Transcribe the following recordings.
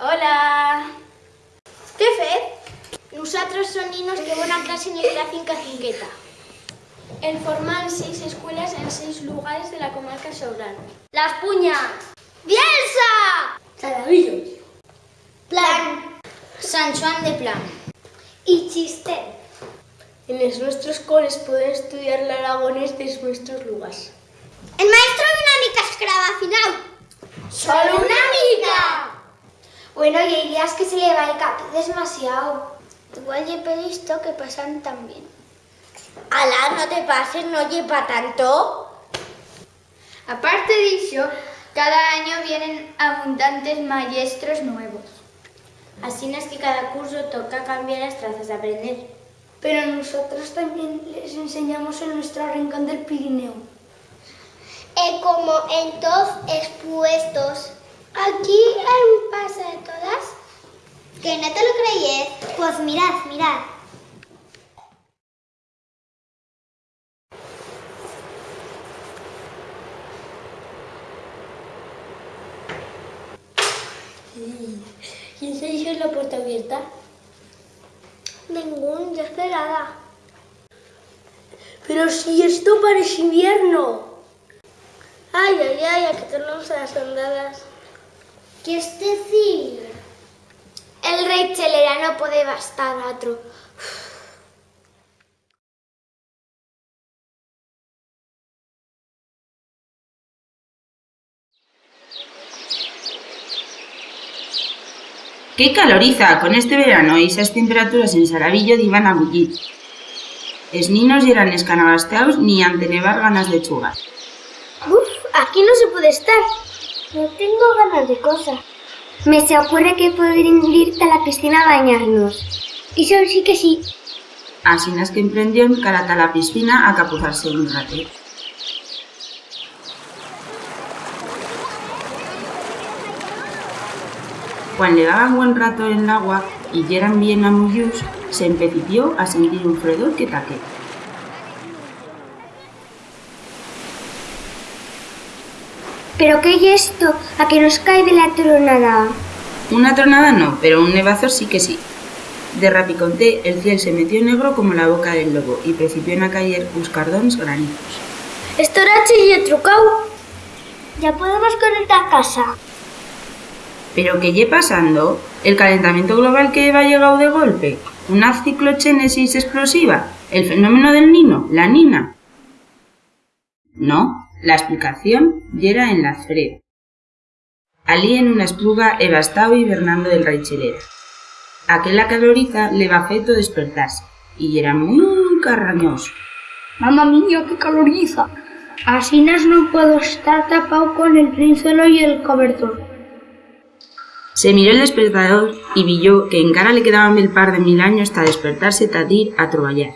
Hola! Què fet? Nosaltres som ninos que van a clase en la finca Cinqueta. En forman seis escuelas en seis lugares de la comarca Sobrán. Las Puñas. Bielsa. Salavillo. Plan. San Juan de Plan. Y Chistel. En los nuestros coles pueden estudiar el aragonés de nuestros lugares. El maestro de una mica es graba final. ¡Solo una mica! Bueno, y hay días que se le va el cap demasiado. Igual he visto que pasan también. Alá, no te pases, no lleva tanto. Aparte de eso, cada año vienen abundantes maestros nuevos. Así es que cada curso toca cambiar las trazas de aprender. Pero nosotros también les enseñamos en nuestro rincón del Pirineo. Y como en todos expuestos, aquí hay un pase de todas. ¿Que no te lo creíes? Pues mirad, mirad. ¿Quién se hizo la puerta abierta? Ningún, ya cerrada. Pero si esto parece invierno. Ay, ay, ay, a quitarnos las andadas. ¿Qué es decir? El rey chelera no puede bastar a otro. ¡Qué caloriza! Con este verano y esas temperaturas en Saravillo iban a bullir. Es ninos y eran escanagasteados ni ante nevar ganas de chugar. Uf, aquí no se puede estar. No tengo ganas de cosas. Me se ocurre que podrían irte a la piscina a bañarnos. Y eso sí que sí. Así es que emprendió en carata a la piscina a capuzarse un rato. Cuando le daban buen rato en el agua y eran bien amullus, se empecipió a sentir un fredor que taque. ¿Pero qué es esto? ¿A que nos cae de la tronada? Una tronada no, pero un nevazo sí que sí. De rapiconté, el cielo se metió negro como la boca del lobo y precipió a caer uns cardones granizos. Esto era chille trucau. Ya podemos conectar a casa. ¿Pero qué lle pasando? ¿El calentamiento global que va llegado de golpe? ¿Una ciclogénesis explosiva? ¿El fenómeno del Nino? ¿La Nina? No, la explicación yera en la frea. Alí en una espluga evastado hibernando del raichelera. Aquella caloriza le va feto despertarse y era muy carrañoso. Mamma mía, qué caloriza. Así no puedo estar tapado con el trinzuelo y el cobertor. Se miró el despertador y vio que en cara le quedaban mil par de mil años hasta despertarse tadir a troballar.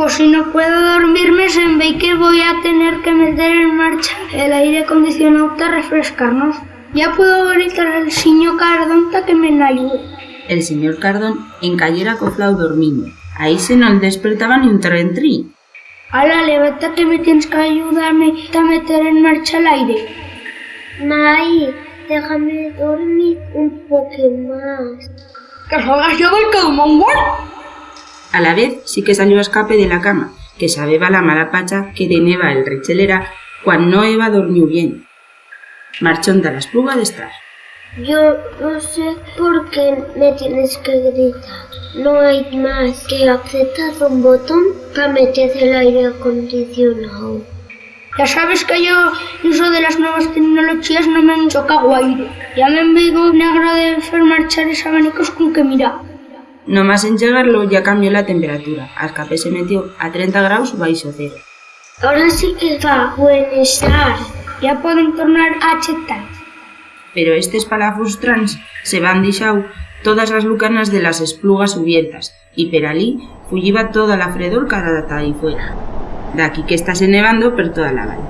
Pues si no puedo dormirme, se ve que voy a tener que meter en marcha el aire acondicionado para refrescarnos. Ya puedo gritar al señor Cardonta que me ayude. El señor Cardón encayera coflao dormindo. Ahí se no le despertaba ni un trentrí. Ala, levanta que me tienes que ayudarme a meter en marcha el aire. May, déjame dormir un poco más. ¡Que salgas yo del calmongol! A la vez sí que salió a escape de la cama, que sabeba la mala pacha que teneba el rechelera cuando no Eva dormió bien. Marchó ante la espluga de estar. Yo no sé por qué me tienes que gritar. No hay más que apretar un botón para meter el aire acondicionado. Ya sabes que yo, uso de las nuevas tecnologías, no me han chocado aire. Ya me envigo negro de hacer marchar esos abanicos con que mira. Nomás en llegarlo ya cambió la temperatura. A escape se metió a 30 grados baixo cero. Ahora sí que va buen estar. Ya pueden tornar a chetar. Pero estes palafos trans se van deixau todas as lucanas de las esplugas abiertas y per alí fulliba toda la fredor cara data ahí fuera. Daqui que estase nevando per toda la val.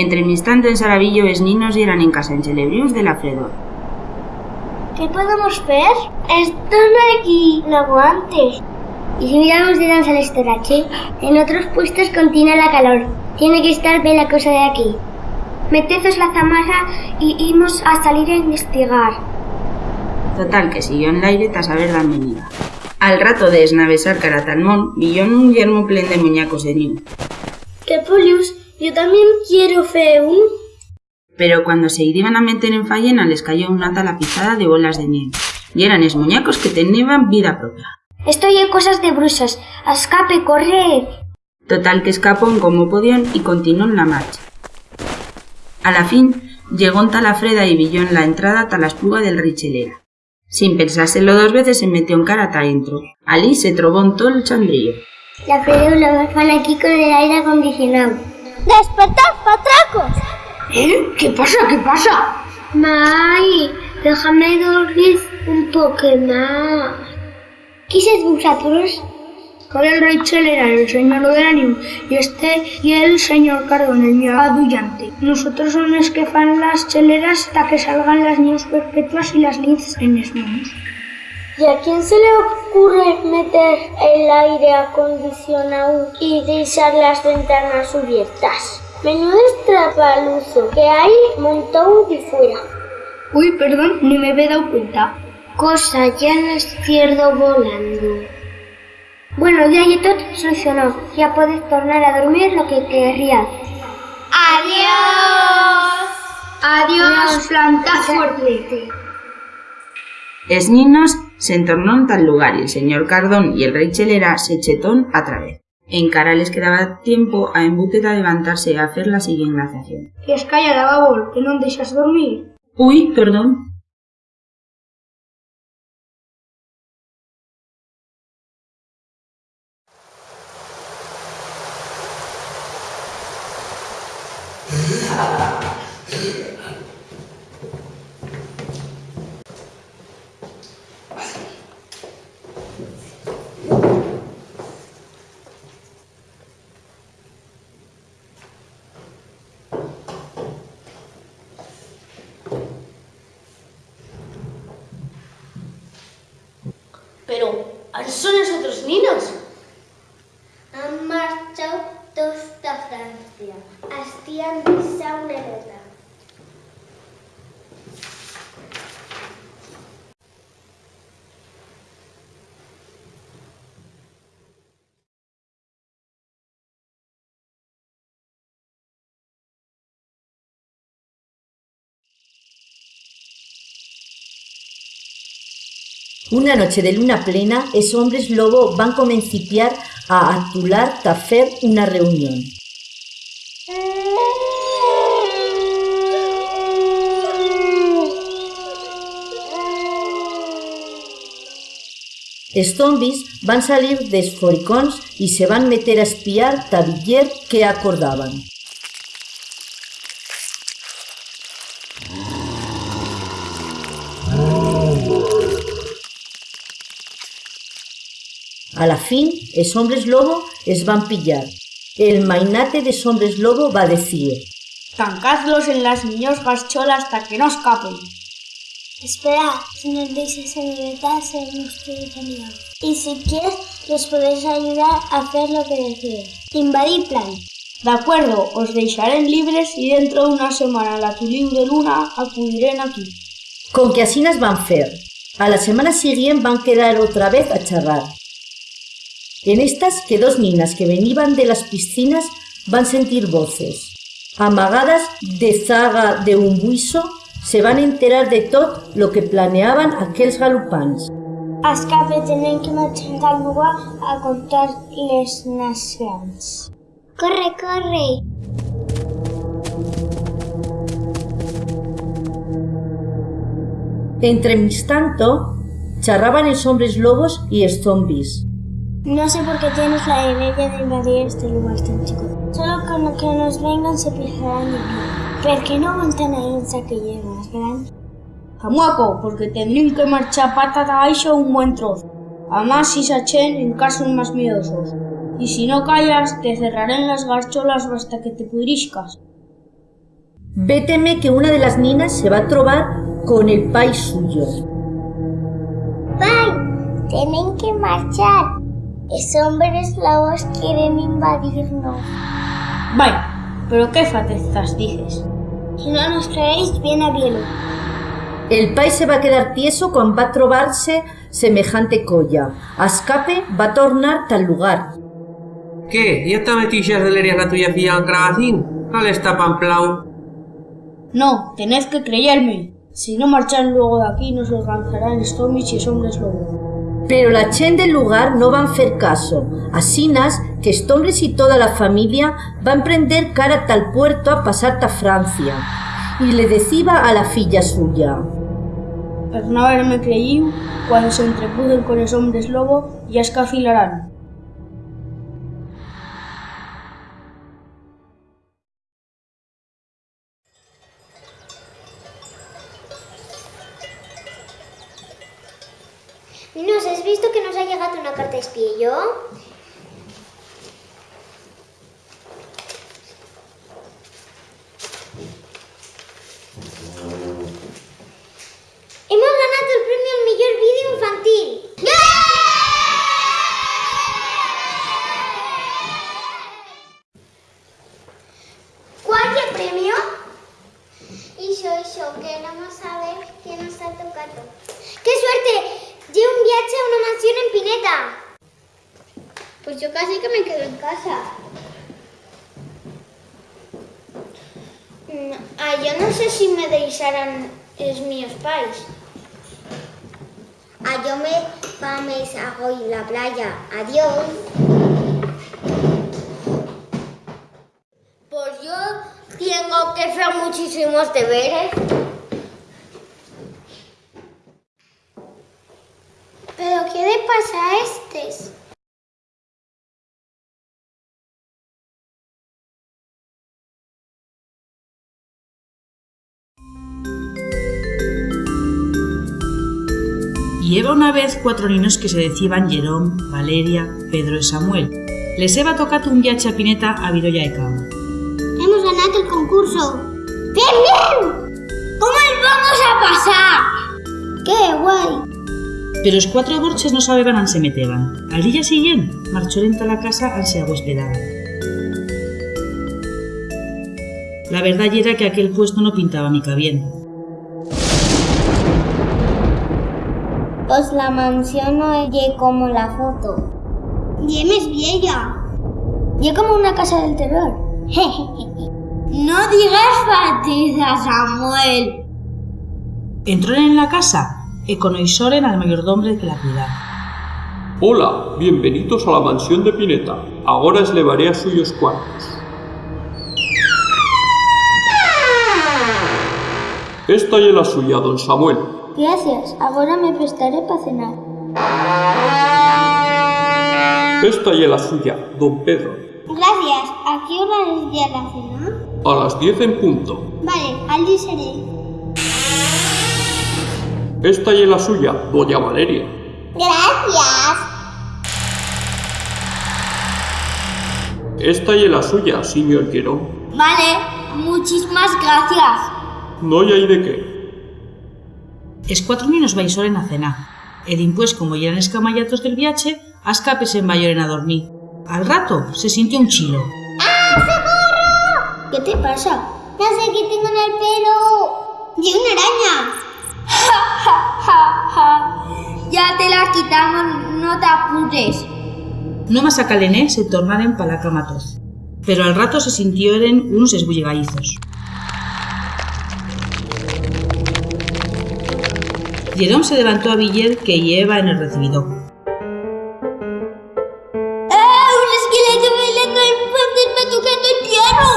Entre mi instante en Saravillo es ninos y eran en casa en Celebrius de la fredor. ¿Qué podemos ver? Están aquí, no aguantes. Y si miramos de danza al estorache, en otros puestos continúa la calor. Tiene que estar bien la cosa de aquí. Meteces la zamarra y íbamos a salir a investigar. Total, que siguió en l'aire ta saber d'an venida. Al rato de esnavesar Caratalmón, villón un yermo plen de muñacos de niu. ¡Qué polius! Yo también quiero fe un... Pero cuando se iban a meter en fallena les cayó una talapizada de bolas de nieve. Y eran es muñacos que tenían vida propia. Esto hay cosas de brusas. Escape, corred. Total que escapó como podían y continuó en la marcha. A la fin, llegó en Talafreda y villó en la entrada ta la espluga del Richelera. Sin pensárselo dos veces se metió en cara ta dentro. Alí se trobó en todo el chandrillo. La fredula me fan aquí con el aire acondicionado. ¡Despertad, patracos! ¿Eh? ¿Qué pasa? ¿Qué pasa? Mai, déjame dormir un poco más. ¿Qué es vosotros? Con el rey Chelera, el señor Veranium, y este y el señor Cardón, el mío adullante. Nosotros son los que fan las cheleras hasta que salgan las niños perpetuas y las linces en los monos. ¿Y a quién se le ocurre meter el aire acondicionado y dejar las ventanas abiertas? Menudo estrapaluzo que hay montado de fuera. Uy, perdón, ni me había dado cuenta. Cosa, ya no cierto volando. Bueno, ya ya todo solucionó. Ya podéis tornar a dormir lo que querrías. ¡Adiós! Adiós, planta fuerte. Es niños se entornó en tal lugar y el señor Cardón y el rey Chelera se chetón a través. En cara les quedaba tiempo a embute a levantarse a hacer la siguiente glaciación. Que es callada, babol, que no deixas dormir. Uy, perdón. Pero, ¿dónde son los otros niños? Han marchado todos a Francia. Hacían visa una guerra. Una noche de luna plena, esos hombres lobo van comencipiar a atular ta fer una reunión. Els zombis van salir dels foricons y se van meter a espiar ta que acordaban. A la fin, els hombres lobo es van pillar. El mainate de hombres lobo va decir Tancadlos en las niños garcholas hasta que no escapen. Espera, si nos dejas en libertad, seremos todos amigos. Y si quieres, les podéis ayudar a hacer lo que deciden. Invadir plan. De acuerdo, os dejaré libres y dentro de una semana la tuliu de luna acudiré aquí. Con que así nas van fer. A la semana siguiente van quedar otra vez a charrar. En estas que dos niñas que venían de las piscinas van sentir voces. Amagadas de zaga de un buiso, se van enterar de todo lo que planeaban aquells galopans. Escape tenen que marxar al lugar a contar les nacions. Corre, corre! Entre mis tanto, charraban los hombres lobos y los zombies. No sé por qué tienes la idea de invadir este lugar tan chico. Solo con lo que nos vengan se fijarán de mí. ¿Por qué no aguantan ahí un saquillo más grande? Camuaco, porque tendrían que marchar patas abaixo un buen trozo. Además, si se echen en casos más miedosos. Y si no callas, te cerraré en las garcholas hasta que te pudriscas. Véteme que una de las niñas se va a trobar con el pai suyo. ¡Pai! Tienen que marchar. Hombres lobos quieren invadirnos. Vaya, pero qué fatezas dices. Si no nos traéis, viene bien. El pai se va a quedar tieso quan va trobar-se semejante colla. A escape va tornar tal lugar. ¿Qué? ¿Ya te metixas de l'eria la tuya filla en Cragacín? ¿Cuál está pamplau? No, tenéis que creerme. Si no marchan luego de aquí, nos alcanzarán Stormich y hombres lobo. Pero la chen del lugar no van fer caso. Asinas que Stombres y toda la familia van prender cara tal puerto a pasar ta Francia. Y le decía a la filla suya. Per no haberme creído, cuando se entrepuden con los hombres lobo, ya escafilarán. Yo me pames a hoy la playa. Adiós. Pues yo tengo que hacer muchísimos deberes. Vez cuatro niños que se decían Jerón, Valeria, Pedro y Samuel. Les heba tocado un viaje a Pineta a Virolla de Cabo. Hemos ganado el concurso. ¡Bien, bien! ¿Cómo les vamos a pasar? ¡Qué guay! Pero los cuatro borches no sabían an se meteban. Al día siguiente, marchó lenta a la casa al se agüespedaban. La verdad era que aquel puesto no pintaba mica bien. Pues la mansión no es como la foto. Diem es vieja. Y como una casa del terror. No digas fatiza, Samuel. Entró en la casa y conoisoren al mayordombre que la cuidaba. Hola, bienvenidos a la mansión de Pineta. Ahora os levaré a suyos cuartos. Esta es la suya, don Samuel. Gracias, ahora me prestaré para cenar. Esta es la suya, don Pedro. Gracias. ¿A qué hora es ya la cena? A las 10 en punto. Vale, allí seré. Esta es la suya, doña Valeria. Gracias. Esta es la suya, señor Quirón. Vale, muchísimas gracias. No hay de qué. Es cuatro niños vaisoren a cenar. E dimpués, como ya eran escamallatos del viaje, a escape se envayoren a dormir. Al rato se sintió un chilo. ¿Qué te pasa? No sé qué tengo en el pelo. Y una araña. ya te la quitamos, no te apures. No más a Calené se tornaren pa la cama toz. Pero al rato se sintieron unos esbullegaizos. Jerón se levantó a Villet que lleva en el recibidor. ¡Ah! ¡Un esqueleto bailando el fantasma tocando el piano!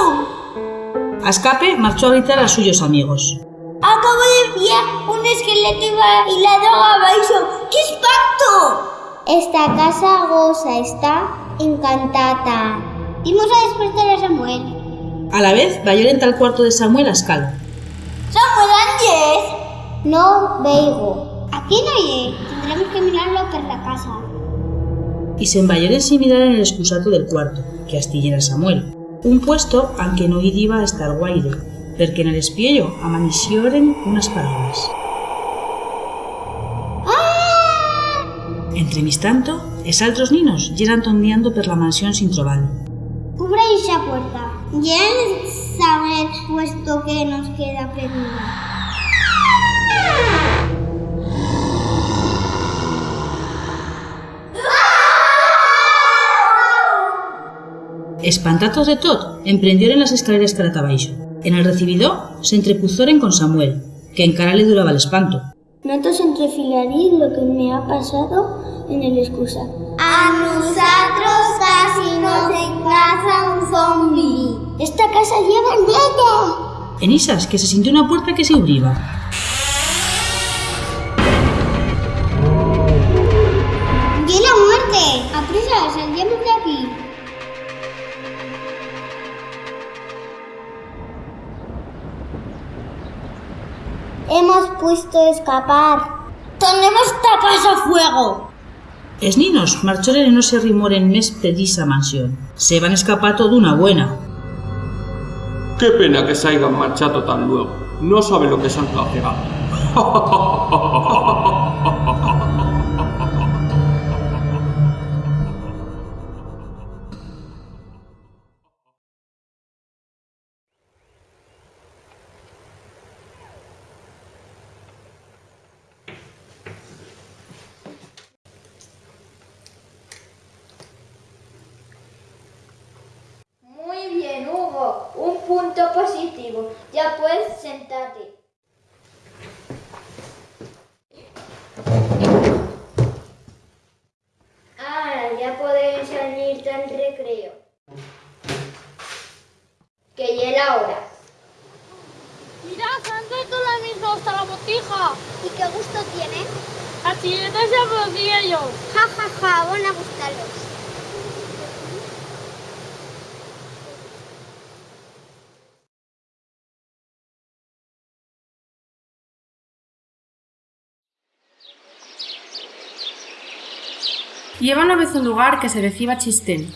A escape marchó a gritar a suyos amigos. Acabo de ver un esqueleto bailador abaixo. ¡Qué espanto! Esta casa goza está encantada. Vamos a despertar a Samuel. A la vez, vayoren al cuarto de Samuel a escalo. ¡Samuel Ángel! No veigo. Aquí no hay. Tendremos que mirarlo por la casa. Y se envayoren sin mirar en el excusato del cuarto, que astillera Samuel. Un puesto aunque no iba a estar guaire, porque en el espiello amanicioren unas palabras. Entre mis tanto, es altros ninos llegan tondeando per la mansión sin trobar. Cubre esa puerta. Ya saber puesto que nos queda aprendido. Espantados de tot, emprendieron las escaleras cara abaixo. En el recibidor se entrepuzoren con Samuel, que encara le duraba el espanto. Notos entrefilarí lo que me ha pasado en el excusa. A nosotros casi nos encaza un zombi. Esta casa lleva niño. En isas, que se sintió una puerta que se abriba. Escapar. ¡Tenemos esta casa a fuego! Es ninos marchoren no se rimoren mes pedisa mansión. Se van escapato d'una buena. Qué pena que se hayan marchado tan luego. No sabe lo que es Antártida. Muy positivo. Ya puedes sentarte. Ahora ya podéis salir del recreo. Que ya la hora. Mira, se han traído la misma hasta la botija. ¿Y qué gusto tiene? A chiletas y a bolsillos. Ja, ja, ja, van a gustarlos. Lleva una vez un lugar que se decía Chistén.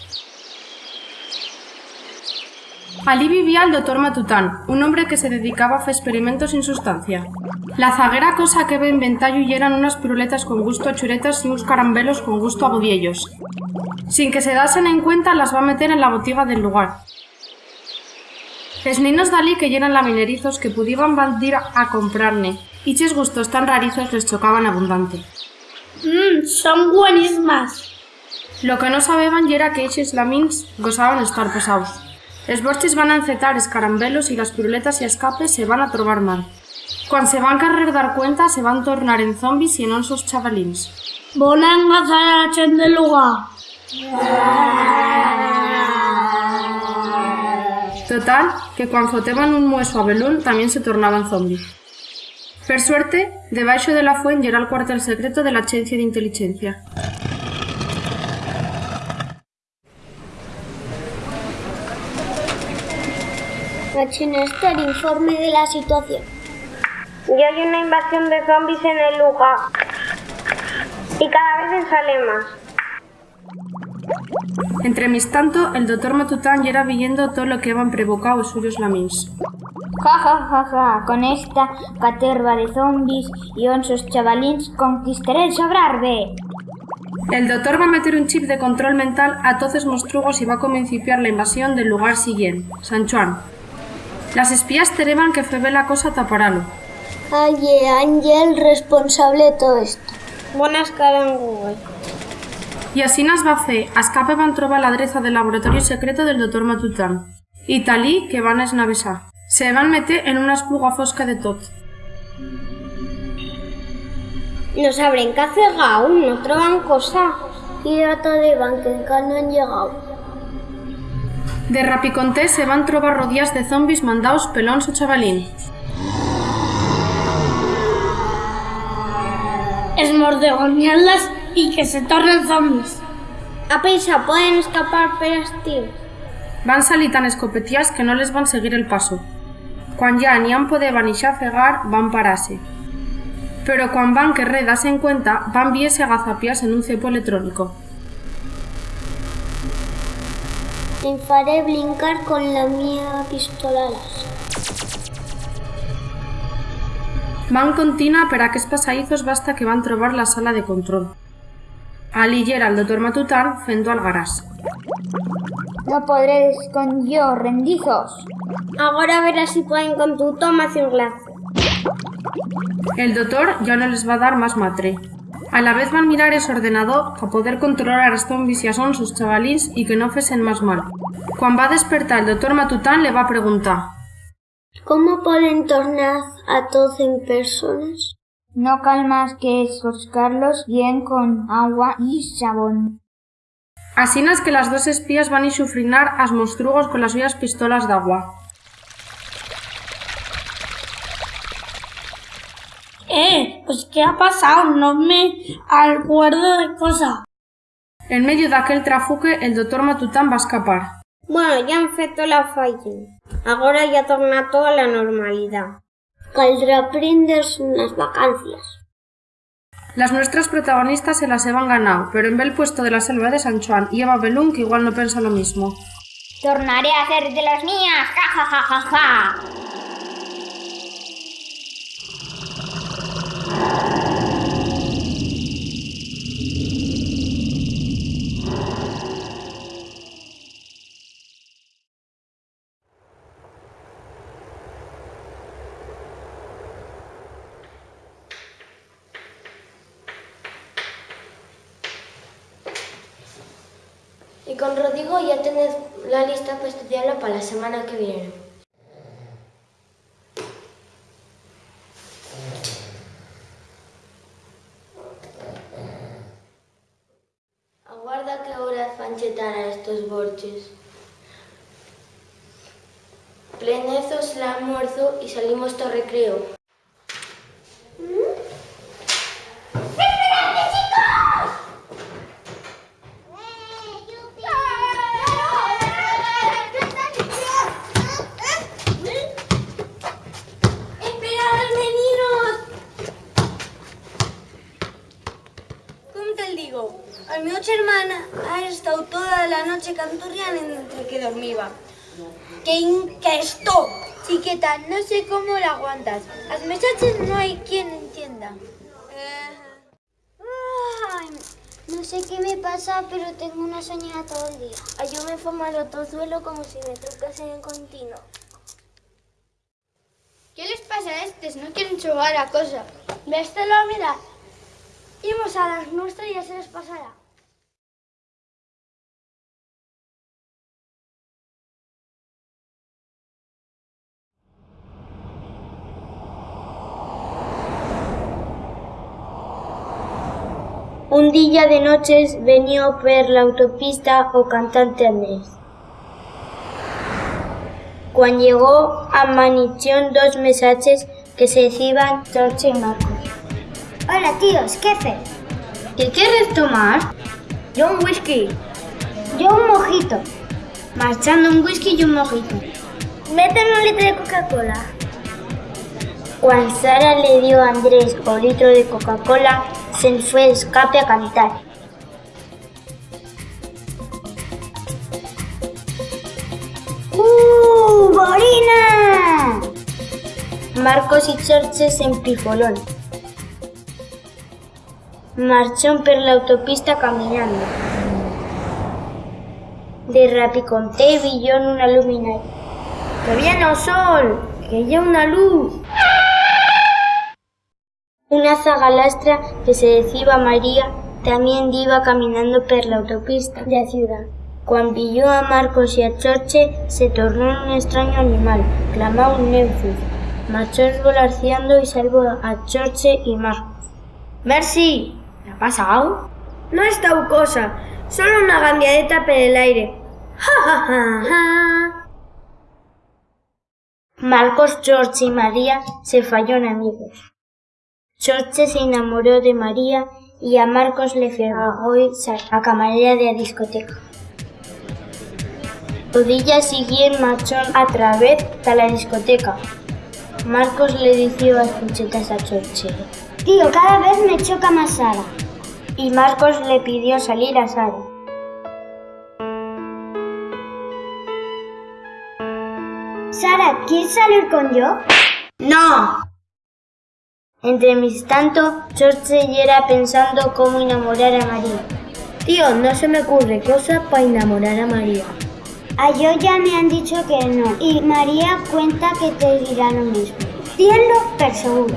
Allí vivía el doctor Matután, un hombre que se dedicaba a hacer experimentos sin sustancia. La zaguera cosa que ve en ventayo y eran unas piruletas con gusto a churetas y unos carambelos con gusto a budiellos. Sin que se dasen en cuenta, las va a meter en la botiga del lugar. Les niños dalí que llenan laminerizos que pudieran bandir a comprarne, y ches gustos tan rarizos les chocaban abundante. Mmm, son buenísimas. Lo que no sabían era que eches lamins gozaban estar pesados. Les borches van a encetar escarambelos y las piruletas y escapes se van a trobar mal. Cuando se van querer dar cuenta, se van tornar en zombies y en onsos chavalins. Van a engazar a la chen del lugar. Total, que cuando foteban un mueso a Belún también se tornaban zombies. Per suerte, debaixo de la fuente era el cuartel secreto de la Agencia de Inteligencia. Machina está el informe de la situación. Ya hay una invasión de zombies en el lugar. Y cada vez sale más. Entre mis tanto, el doctor Matután ya era viendo todo lo que habían provocado los suyos lamins. Ja, ja, ja, ja. Con esta caterva de zombies y onsos chavalins conquistaré el sobrarbe. El doctor va a meter un chip de control mental a todos los monstruos y va a comenciar la invasión del lugar siguiente, San Juan. Las espías tereban que fue la cosa taparalo. Aye, Ángel, responsable de todo esto. Buenas caras en Google. Y así nas va fer, a escape van trobar l'adreça del laboratori secreto del doctor Matután. I talí que van esnavesar. Se van meter en una espluga fosca de tot. No sabrán qué hacer aún, no troban cosa. Y data de ban que encara no han llegado. De rapiconté se van trobar rodillas de zombis mandaos pelons o chavalín. Esmordegonearlas y que se tornen zombies. A pensa, pueden escapar pero estir. Van salir tan escopetías que no les van seguir el paso. Quan ya ni han poder fegar, van pararse. Pero cuan van que redas en cuenta, van viese agazapias en un cepo electrónico. Me faré brincar con la mía pistola. Van continua per a aquests passadizos basta que van trobar la sala de control. Ali era el doctor Matután fento al garás. No podréis con yo, rendizos. Ahora verás si pueden con tu toma un glazo. El doctor ya no les va a dar más matre. A la vez van mirar ese ordenador para poder controlar a zombis y a son sus chavalins y que no fesen más mal. Cuando va a despertar el doctor Matután le va a preguntar ¿Cómo pueden tornar a todos en personas? No calmas que Carlos bien con agua y jabón. Así es que las dos espías van a sufrinar a monstruos con las suyas pistolas de agua. Eh, pues ¿qué ha pasado? No me acuerdo de cosa. En medio de aquel trafuque, el doctor Matután va a escapar. Bueno, ya han feito la falla. Ahora ya torna todo a la normalidad. Caldrá prenderse unas vacancias. Las nuestras protagonistas se las han ganado, pero en el puesto de la selva de San Juan y Eva Belún que igual no piensa lo mismo. Tornaré a hacer de las mías, ja ja ja ja ja. Y con Rodrigo ya tenés la lista para estudiarlo para la semana que viene. Aguarda que horas van chetar a estos borches. Plenezos el almuerzo y salimos todo recreo. ¡Esperad, veniros! ¿Cómo te digo? A mi otra hermana ha estado toda la noche canturriando entre que dormía. ¡Que inquesto! Chiqueta, no sé cómo la aguantas. Las muchachas no hay quien entienda. Ay, no sé qué me pasa, pero tengo una soñada todo el día. Ay, yo me formo al otro suelo como si me trucasen en continuo. ¿Qué les pasa a estos? No quieren jugar a cosa. Véstelo a mirar. Imos a las nuestras y ya se les pasará. Un día de noches venía per la autopista o cantante Andrés. Cuando llegó a Manichón dos mensajes que se decían George y Marcos. Hola tíos, ¿qué haces? ¿Qué quieres tomar? Yo un whisky. Yo un mojito. Marchando un whisky y un mojito. Méteme un litro de Coca-Cola. Cuando Sara le dio a Andrés un litro de Coca-Cola, se fue de escape a cantar. ¡Uh, Borina! Marcos y George se empifolaron. Marchó por la autopista caminando. De rapiconté villó en una luminaria. ¡Que viene el sol! ¡Que ya una luz! Una zagalastra que se decía María también iba caminando por la autopista de la ciudad. Cuando vio a Marcos y a Chorche, se tornó en un extraño animal, clamó un Neufus. Marchó esvolarciando y salvó a Chorche y Marcos. Merci, ¿qué ha pasado? No es tal cosa, solo una gambiadeta por el aire. ¡Ja, ja, ja, ja! Marcos, George y María se fallaron amigos. George se enamoró de María y a Marcos le fregó a camarera de la discoteca. El día siguiente marchó a través de la discoteca. Marcos le dijo las punchetas a George. Tío, cada vez me choca más Sara. Y Marcos le pidió salir a Sara. Sara, ¿quieres salir con yo? ¡No! Entre mis tanto, George era pensando cómo enamorar a María. Tío, no se me ocurre cosa para enamorar a María. A yo ya me han dicho que no. Y María cuenta que te dirá lo mismo. Tienlo per seguro.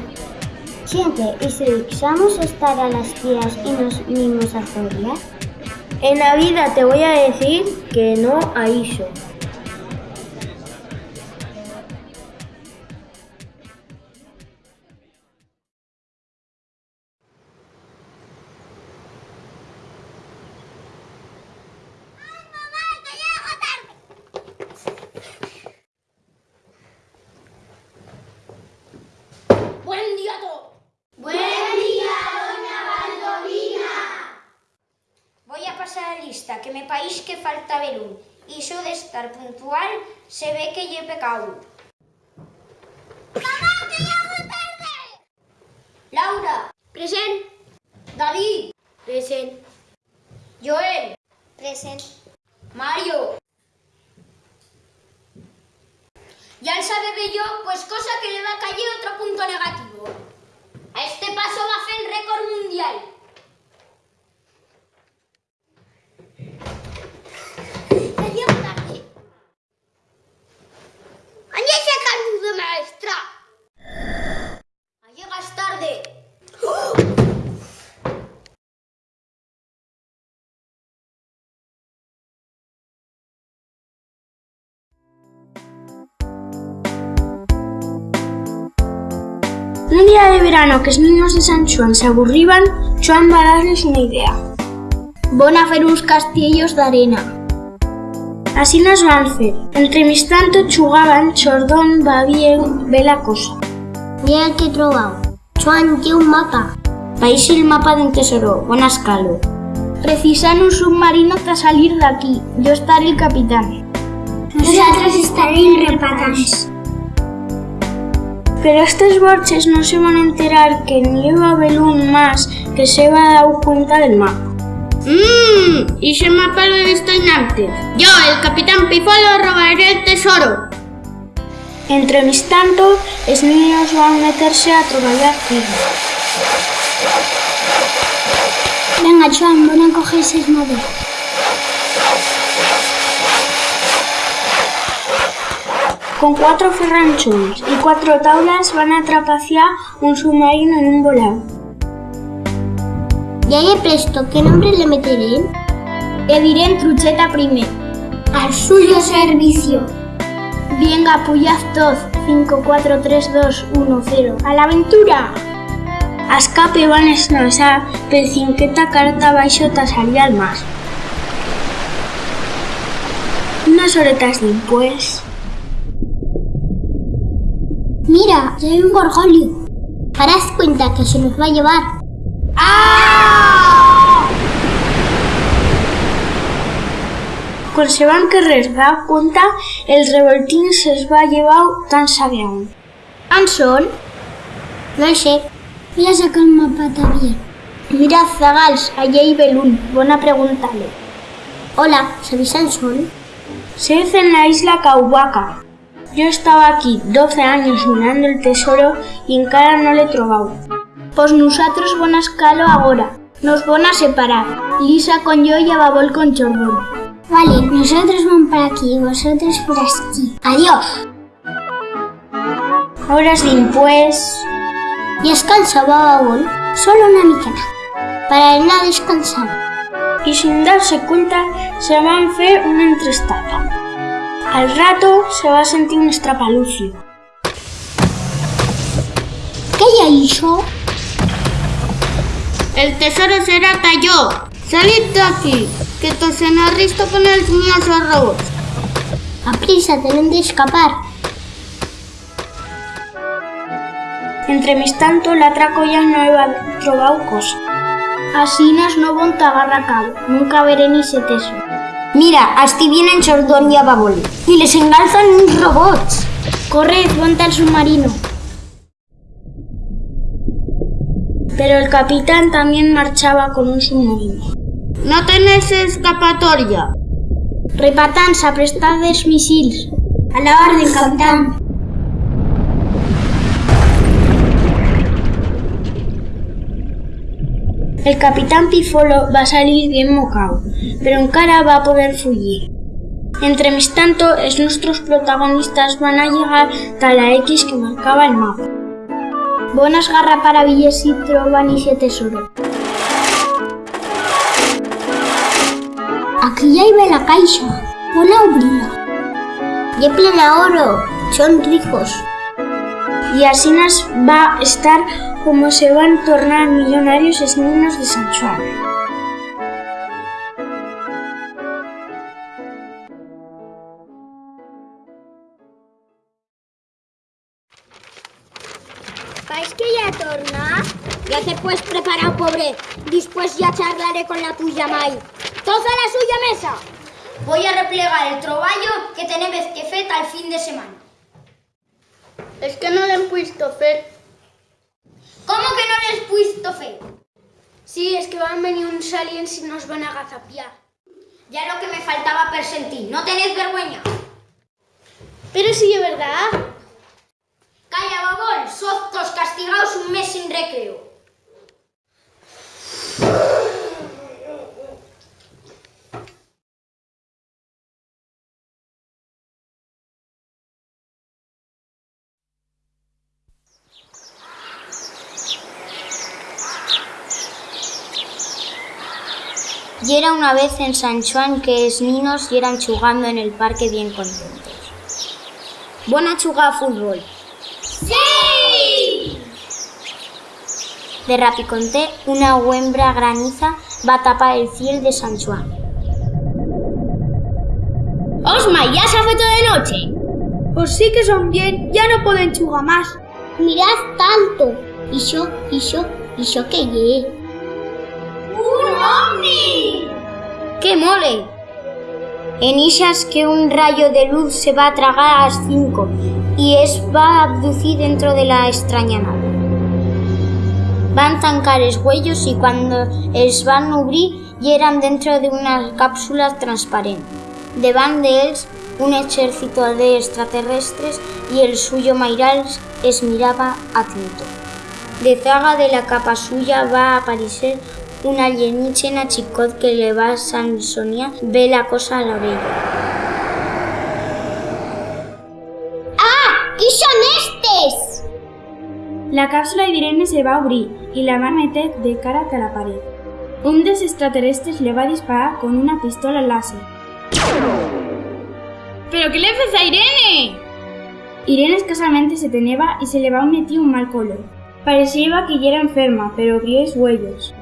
Siente, ¿y si dejamos estar a las tías y nos mimos a Zoria? En la vida te voy a decir que no a eso. Que me país que falta velún. Y eso de estar puntual se ve que lle pecado. ¡Mamá, que llego tarde! Laura, Present. David, Present. Joel, Present. Mario. Ya el sabe bello, pues cosa que le va a caer otro punto negativo. A este paso va a hacer el récord mundial. Que llego tarde. ¡Añe ese canudo, maestra! Llegas tarde. Un día de verano que los niños de San Juan se aburriban, Joan va a darles una idea. Van a hacer unos castillos de arena. Así las van a hacer. Entre mis tanto chugaban, Chordón va bien, ve la cosa. Mira que he trovado. Juan, tiene un mapa. País el mapa de un tesoro, buena escalo. Precisan un submarino para salir de aquí. Yo estaré el capitán. Nosotros estaremos repatans. Pero estos borches no se van a enterar que ni lleva Belún más que se va a dar cuenta del mapa. Mmm, y ese mapa lo he visto antes. Yo, el capitán Pifolo, robaré el tesoro. Entre mis tanto, los niños van a meterse a trabajar firme. Venga, Joan, van a coger seis maderas. Con cuatro ferranchones y cuatro tablas van a trapaciar un submarino en un volado. Ya he presto, ¿qué nombre le meteré? Le diré en trucheta primero. Al suyo servicio. Venga, puyaz todos. 5, 4, 3, 2, 1, 0. ¡A la aventura! A escape van a esnosar, per cinqueta carta baixo tasaría al mar. Unas horetas después. Mira, ya hay un gorgolio. Harás cuenta que se nos va a llevar. Cuando se van a querer dar cuenta, el revoltín se les va a llevar tan sabión. ¿Anson? No sé. Voy a sacar un mapa también. Mira, Zagals, allí hay Belún. Buena preguntarle. Hola, ¿sabéis Sansón? Se hace en la isla Cauhuaca. Yo estaba aquí 12 años mirando el tesoro y en cara no le he trovado. Pues nosotros van a escalo ahora. Nos van a separar. Lisa con yo y Ababol con Chordón. Vale, nosotros vamos para aquí vosotros por aquí. Adiós. Horas después, Y descansa, Bababol. Solo una miqueta. Para él no y sin darse cuenta, se van a hacer una entrestada. Al rato se va a sentir un estrapalucio. ¿Qué ya hizo? El tesoro será cayó. Salid de aquí, que te se nos risto con el míos robots. A prisa, tienen de escapar. Entre mis tanto, la traco ya no he trovado cosa. Así nos no van a agarrar a cabo. Nunca veré ni ese tesoro. Mira, así vienen Chordón y Ababol. Y les engalzan unos robots. Corred, ponte al submarino. Pero el capitán también marchaba con un submarino. No tenéis escapatoria. Repatans, aprestades misiles. A la orden, capitán. El capitán Pifolo va a salir bien mocao, pero en cara va a poder fugir. Entre mis tanto, es nuestros protagonistas van a llegar a la X que marcaba el mapa. Buenas garra para billes y troban y tesoro. Aquí ya iba la caixa. Hola, obrila. Y plena oro. Son ricos. Y así nos va a estar como se van a tornar millonarios los niños de San Juan. ¿Vais que ya torna? Ya te pues preparado, pobre. Después ya charlaré con la tuya, Mai. Todos a la suya mesa. Voy a replegar el troballo que tenemos que fet al fin de semana. Es que no l'hem puesto fer. ¿Cómo que no les puesto fe? Sí, es que van venir uns aliens y nos van a agazapiar. Ya lo que me faltaba per sentir. ¿No tenés vergüenza? Pero sí es verdad. Calla, babón. Sos castigados un mes sin recreo. Y era una vez en San Juan que es niños y eran jugando en el parque bien contentos. Buena chuga a fútbol. ¡Sí! De rapiconté, una huembra graniza va a tapar el cielo de San Juan. Osma, ya se ha feito de noche. Pues sí que son bien, ya no pueden chugar más. Mirad tanto. Y yo, y yo, y yo que llegué. ¡Un ovni! ¡Qué mole! En isas que un rayo de luz se va a tragar a las 5 y es va a abducir dentro de la extraña nave. Van tancar els huellos y cuando els van obrir y eran dentro de una cápsula transparente. Deban de ells un ejército de extraterrestres y el suyo Mairal es miraba atento. De zaga de la capa suya va a aparecer un alienígena chicot que le va a Sansonia ve la cosa a la bella. ¡Ah! ¿Qué son estes? La cápsula d'Irene se va a obrir y la va a meter de cara a la pared. Un dels extraterrestres le va a disparar con una pistola láser. ¿Pero qué le haces a Irene? Irene escasamente se teneba y se le va a meter un mal color. Parecía que ya era enferma, pero abrió los huellos.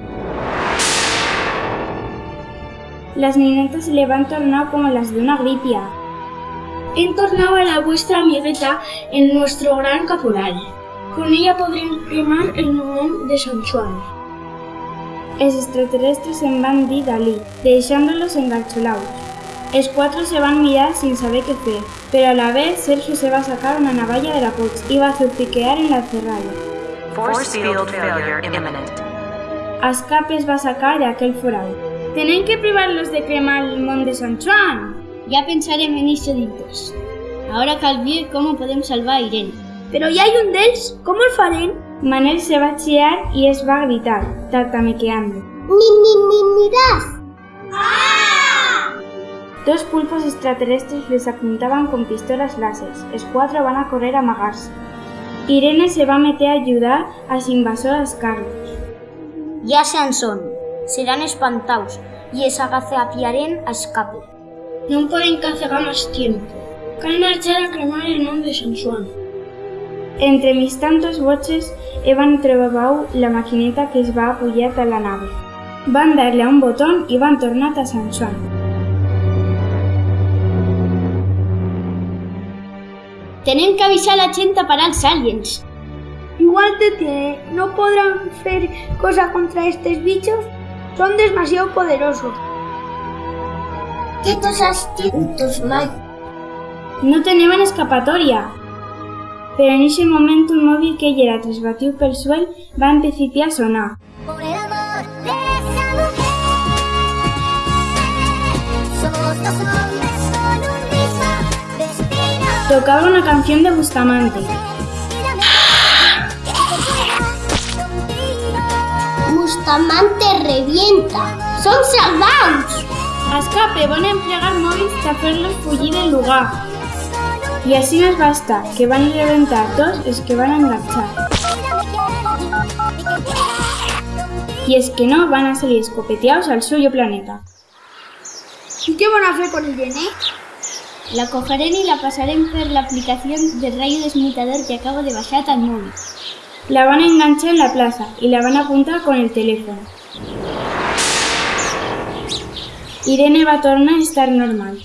Las ninetas se le van como las de una gripia. Entornaba a la vuestra amigueta en nuestro gran caporal. Con ella podrían quemar el nombre de San Juan. Els extraterrestres en van dir Dalí, deixándolos engarcholados. Els cuatro se van mirar sin saber qué hacer, pero a la vez Sergio se va a sacar una navalla de la poch y va a zurtiquear en la cerralla. Force field failure imminent. A escapes va a sacar de aquel foral. Tenen que privarlos de cremar el món de San Juan. Ya pensarem en eso después. Ahora cal ver cómo podemos salvar a Irene. Pero ya hay un dels, ¿cómo el farem? Manel se va chillar y es va gritar, tartamequeando. Ni, ni, ni, mirad. Dos pulpos extraterrestres les apuntaban con pistolas láseres. Els cuatro van a correr a amagarse. Irene se va meter a ayudar a los invasores Carlos. Ya sean son, serán espantados y es agazapiaren a escape. No pueden cacegar más tiempo. Cal marchar a cremar el nombre de San Juan. Entre mis tantos boches, Evan trobau la maquineta que es va a apoyar a la nave. Van darle a un botón y van tornat a San Juan. Tenen que avisar a la gent a parar els aliens. Igual te tiene, no podrán hacer cosa contra estos bichos. Son demasiado poderosos. Astutos, Mike. No tenían escapatoria. Pero en ese momento un móvil que ya era trasbatido pel suel va a empezar a sonar. Por el amor de esa mujer. Somos dos hombres con un mismo destino. Tocaba una canción de Bustamante. Bustamante. revienta. Son salvados. A escape van a emplear móvils para hacerlos fugir del lugar. Y así nos basta, que van a reventar todos los que van a enganchar. Y es que no van a salir escopeteados al suyo planeta. ¿Y qué van a hacer con el Yené? La cogerem y la pasarem per la aplicación de rayo desmutador que acabo de bajar al móvil. La van a enganchar en la plaza y la van a apuntar con el teléfono. Irene va a tornar a estar normal.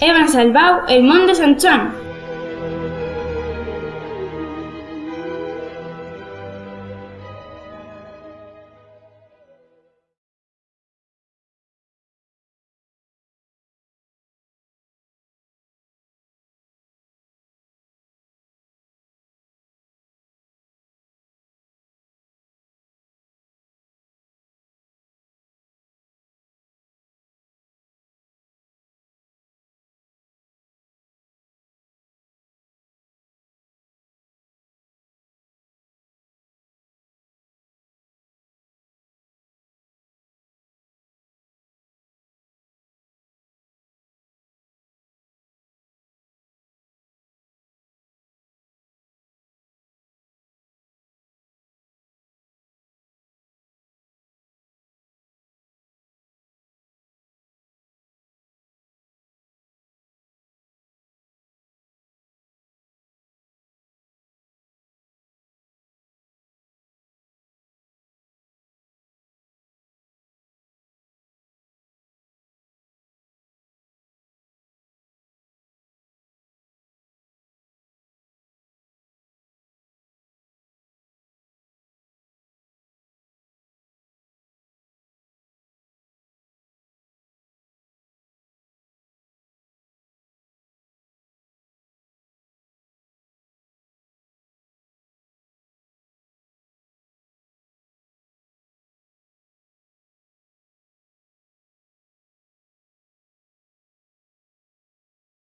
He salvado el món de!